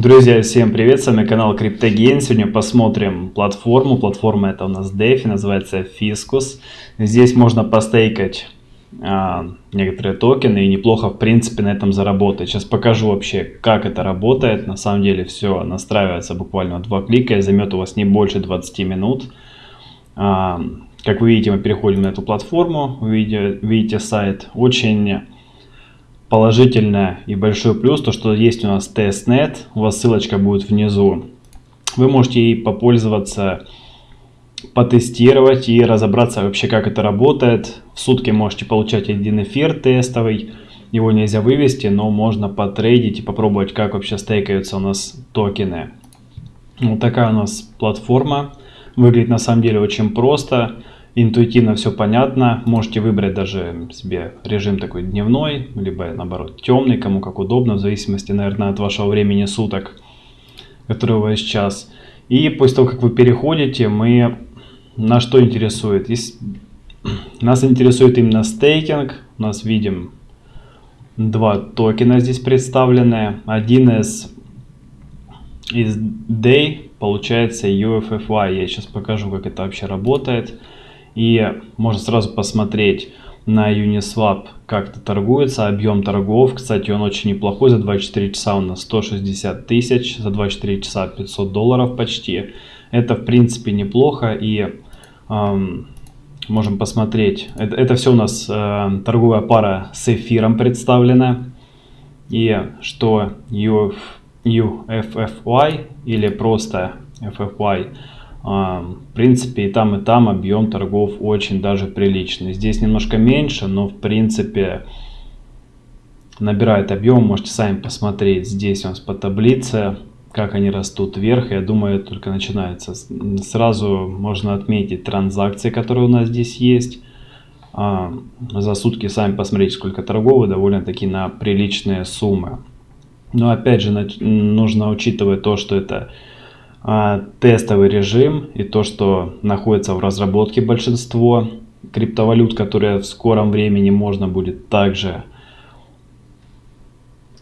Друзья, всем привет, с вами канал CryptoGain. Сегодня посмотрим платформу. Платформа это у нас DeFi, называется Fiscus. Здесь можно постейкать а, некоторые токены и неплохо в принципе на этом заработать. Сейчас покажу вообще как это работает. На самом деле все настраивается буквально два клика и займет у вас не больше 20 минут. А, как вы видите, мы переходим на эту платформу, вы видите, видите сайт. Очень положительное и большой плюс, то что есть у нас testnet, у вас ссылочка будет внизу. Вы можете ей попользоваться, потестировать и разобраться вообще как это работает. В сутки можете получать один эфир тестовый, его нельзя вывести, но можно потрейдить и попробовать как вообще стейкаются у нас токены. Вот такая у нас платформа, выглядит на самом деле очень просто интуитивно все понятно. Можете выбрать даже себе режим такой дневной, либо наоборот темный, кому как удобно, в зависимости, наверное, от вашего времени суток, который у вас сейчас. И после того, как вы переходите, мы на что интересует? Есть... Нас интересует именно стейкинг. У нас видим два токена здесь представлены. Один из, из Day получается UFFY. Я сейчас покажу, как это вообще работает. И можно сразу посмотреть на Uniswap, как это торгуется, объем торгов. Кстати, он очень неплохой, за 24 часа у нас 160 тысяч, за 24 часа 500 долларов почти. Это в принципе неплохо и эм, можем посмотреть. Это, это все у нас э, торговая пара с эфиром представлена. И что UF, UFFY или просто FFY в принципе, и там, и там объем торгов очень даже приличный. Здесь немножко меньше, но в принципе набирает объем. Можете сами посмотреть здесь у нас по таблице, как они растут вверх. Я думаю, только начинается. Сразу можно отметить транзакции, которые у нас здесь есть. А, за сутки сами посмотрите, сколько торгов, довольно-таки на приличные суммы. Но опять же, нужно учитывать то, что это а, тестовый режим и то, что находится в разработке большинство криптовалют, которые в скором времени можно будет также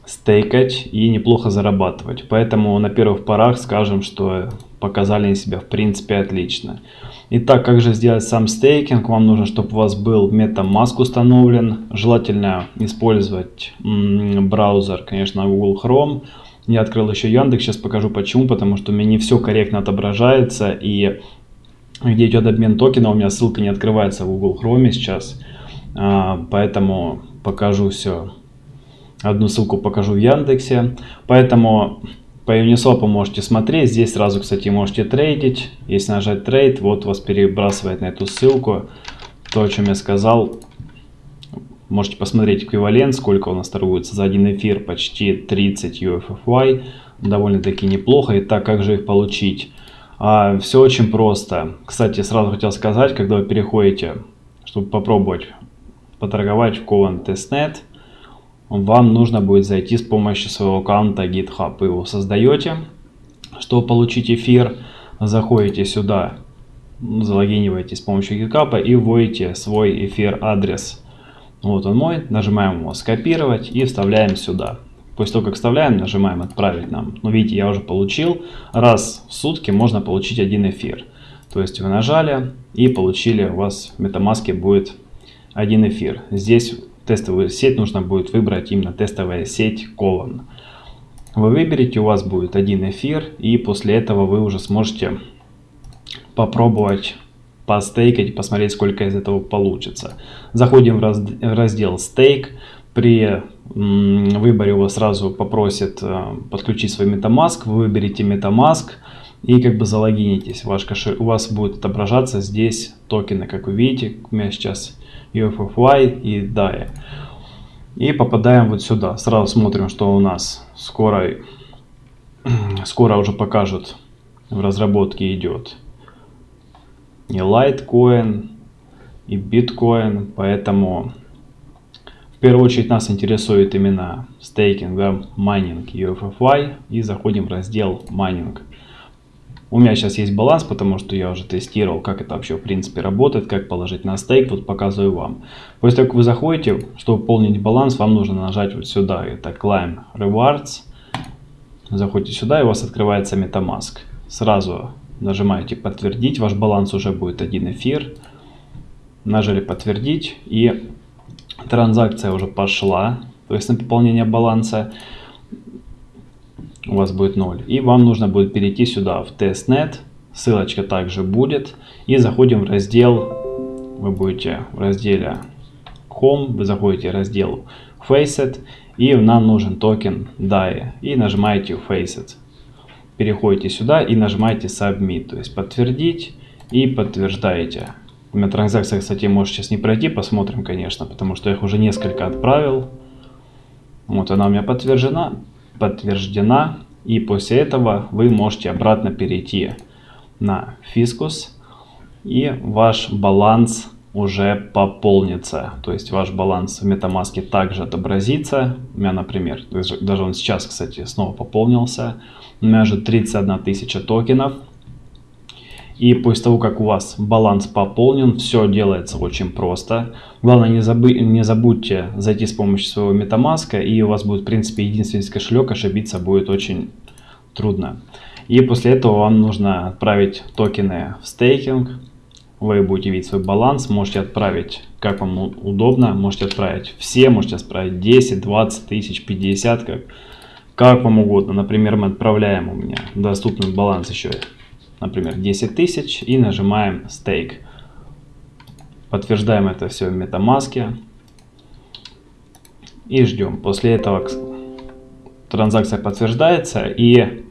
стейкать и неплохо зарабатывать. Поэтому на первых порах скажем, что показали себя в принципе отлично. Итак, как же сделать сам стейкинг? Вам нужно, чтобы у вас был MetaMask установлен. Желательно использовать браузер, конечно, Google Chrome я открыл еще Яндекс, сейчас покажу почему, потому что у меня не все корректно отображается, и где идет обмен токена, у меня ссылка не открывается в Google Chrome сейчас, а, поэтому покажу все. Одну ссылку покажу в Яндексе, поэтому по Uniswap можете смотреть, здесь сразу, кстати, можете трейдить, если нажать трейд, вот вас перебрасывает на эту ссылку, то, о чем я сказал, Можете посмотреть эквивалент, сколько у нас торгуется за один эфир, почти 30 UFFY, довольно-таки неплохо. И так, как же их получить? А, все очень просто. Кстати, сразу хотел сказать, когда вы переходите, чтобы попробовать поторговать в Coven Testnet, вам нужно будет зайти с помощью своего аккаунта GitHub. Вы его создаете, чтобы получить эфир, заходите сюда, залогиниваетесь с помощью GitHub и вводите свой эфир адрес вот он мой, нажимаем его скопировать и вставляем сюда. После того, как вставляем, нажимаем отправить нам. Ну, видите, я уже получил. Раз в сутки можно получить один эфир. То есть вы нажали и получили, у вас в MetaMask будет один эфир. Здесь тестовую сеть нужно будет выбрать именно тестовая сеть Colon. Вы выберете, у вас будет один эфир, и после этого вы уже сможете попробовать постейкать, посмотреть, сколько из этого получится. Заходим в раздел стейк. При выборе его сразу попросит э, подключить свой MetaMask. Вы выберете MetaMask и как бы залогинитесь. Ваш кошелек, у вас будет отображаться здесь токены, как вы видите. У меня сейчас UFFY и DAI. И попадаем вот сюда. Сразу смотрим, что у нас скоро, скоро уже покажут в разработке идет и Litecoin, и Bitcoin, поэтому в первую очередь нас интересует именно стейкинг, да, майнинг UFFY, и заходим в раздел майнинг. У меня сейчас есть баланс, потому что я уже тестировал, как это вообще в принципе работает, как положить на стейк, вот показываю вам. После того, как вы заходите, чтобы пополнить баланс, вам нужно нажать вот сюда, это Climb Rewards, Заходите сюда, и у вас открывается MetaMask. Сразу нажимаете подтвердить, ваш баланс уже будет один эфир. Нажали подтвердить, и транзакция уже пошла, то есть на пополнение баланса у вас будет 0. И вам нужно будет перейти сюда в testnet, ссылочка также будет. И заходим в раздел, вы будете в разделе Home, вы заходите в раздел Faucet, и нам нужен токен DAI, и нажимаете Faucet. Переходите сюда и нажимаете Submit, то есть подтвердить и подтверждаете. У меня транзакция, кстати, может сейчас не пройти, посмотрим, конечно, потому что я их уже несколько отправил. Вот она у меня подтверждена, подтверждена. И после этого вы можете обратно перейти на Фискус. И ваш баланс уже пополнится. То есть ваш баланс в MetaMask также отобразится. У меня, например, даже он сейчас, кстати, снова пополнился. У меня же 31 тысяча токенов. И после того, как у вас баланс пополнен, все делается очень просто. Главное, не, забы не забудьте зайти с помощью своего MetaMask, и у вас будет, в принципе, единственный кошелек, ошибиться будет очень трудно. И после этого вам нужно отправить токены в стейкинг. Вы будете видеть свой баланс, можете отправить, как вам удобно, можете отправить все, можете отправить 10, 20 тысяч, 50, как, как вам угодно. Например, мы отправляем у меня доступный баланс еще например, 10 тысяч и нажимаем Stake. Подтверждаем это все в MetaMask и ждем. После этого транзакция подтверждается и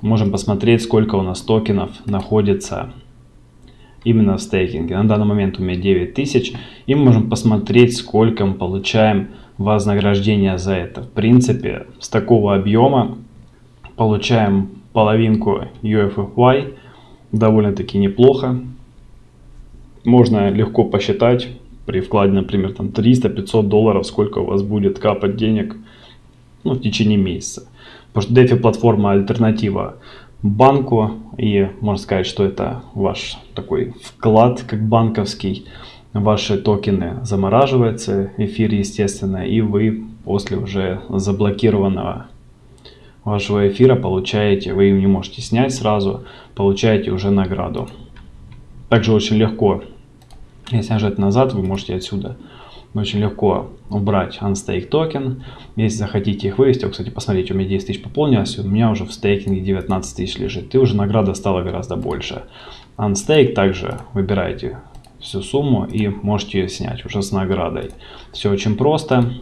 можем посмотреть, сколько у нас токенов находится именно в стейкинге. На данный момент у меня 9000 и мы можем посмотреть, сколько мы получаем вознаграждения за это. В принципе, с такого объема получаем половинку UFFY, довольно-таки неплохо. Можно легко посчитать при вкладе, например, там 300-500 долларов, сколько у вас будет капать денег ну, в течение месяца. Потому что DeFi платформа альтернатива банку и можно сказать, что это ваш такой вклад как банковский. Ваши токены замораживаются, эфир естественно, и вы после уже заблокированного вашего эфира получаете, вы не можете снять сразу, получаете уже награду. Также очень легко, если нажать назад, вы можете отсюда очень легко убрать unstake токен. Если захотите их вывести, кстати, посмотрите, у меня 10 тысяч пополнилось, у меня уже в стейкинге 19 тысяч лежит, и уже награда стала гораздо больше. Unstake также выбираете всю сумму и можете ее снять уже с наградой. Все очень просто.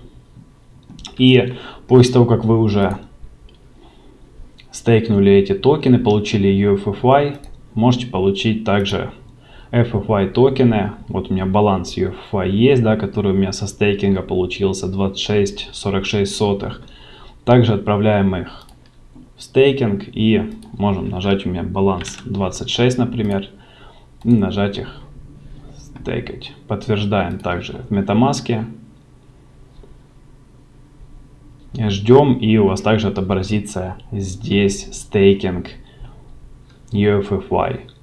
И после того, как вы уже стейкнули эти токены, получили UFFY, можете получить также FFY токены. Вот у меня баланс UFFY есть, да, который у меня со стейкинга получился 26,46 сотых. Также отправляем их в стейкинг и можем нажать у меня баланс 26, например, и нажать их стейкать. Подтверждаем также в MetaMask. Ждем и у вас также отобразится здесь стейкинг UFFY.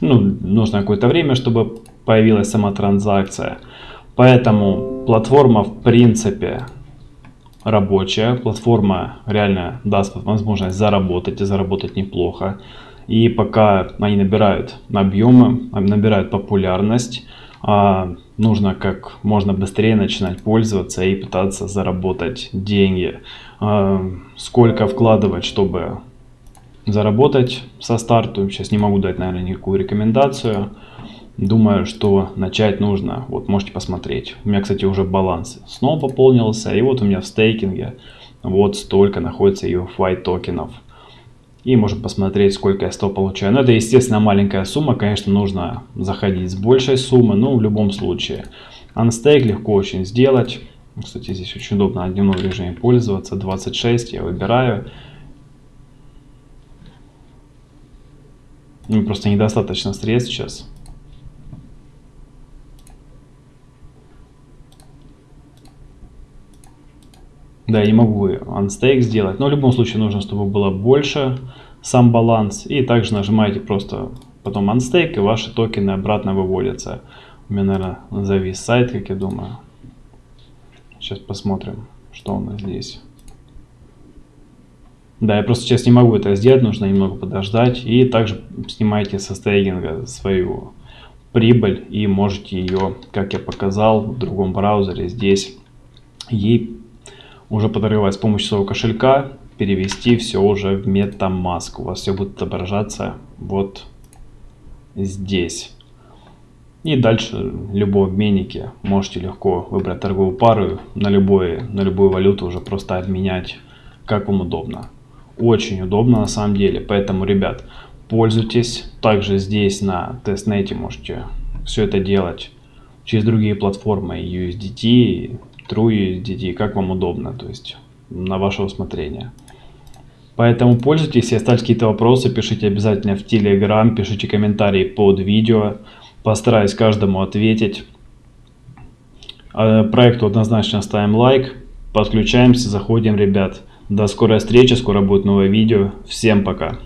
Ну, нужно какое-то время, чтобы появилась сама транзакция. Поэтому платформа в принципе рабочая. Платформа реально даст возможность заработать и заработать неплохо. И пока они набирают объемы, набирают популярность, а, нужно как можно быстрее начинать пользоваться и пытаться заработать деньги. А, сколько вкладывать, чтобы заработать со старту, сейчас не могу дать, наверное, никакую рекомендацию. Думаю, что начать нужно, вот можете посмотреть. У меня, кстати, уже баланс снова пополнился, и вот у меня в стейкинге вот столько находится UFI токенов. И можем посмотреть, сколько я 100 получаю. Но это, естественно, маленькая сумма. Конечно, нужно заходить с большей суммы, но в любом случае. Unstake легко очень сделать. Кстати, здесь очень удобно дневном режиме пользоваться. 26 я выбираю. Ну, просто недостаточно средств сейчас. Да, я не могу unstake сделать, но в любом случае нужно, чтобы было больше сам баланс. И также нажимаете просто потом unstake, и ваши токены обратно выводятся. У меня, наверное, завис сайт, как я думаю. Сейчас посмотрим, что у нас здесь. Да, я просто сейчас не могу это сделать, нужно немного подождать. И также снимайте со стейкинга свою прибыль и можете ее, как я показал, в другом браузере здесь ей уже подорывать с помощью своего кошелька, перевести все уже в MetaMask. У вас все будет отображаться вот здесь. И дальше любой обменнике можете легко выбрать торговую пару на, любой, на любую валюту уже просто обменять как вам удобно. Очень удобно на самом деле, поэтому, ребят, пользуйтесь. Также здесь на тестнете можете все это делать через другие платформы USDT, TrueUSDT, как вам удобно, то есть на ваше усмотрение. Поэтому пользуйтесь, если остались какие-то вопросы, пишите обязательно в Telegram, пишите комментарии под видео, постараюсь каждому ответить. А, проекту однозначно ставим лайк, подключаемся, заходим, ребят. До скорой встречи, скоро будет новое видео. Всем пока.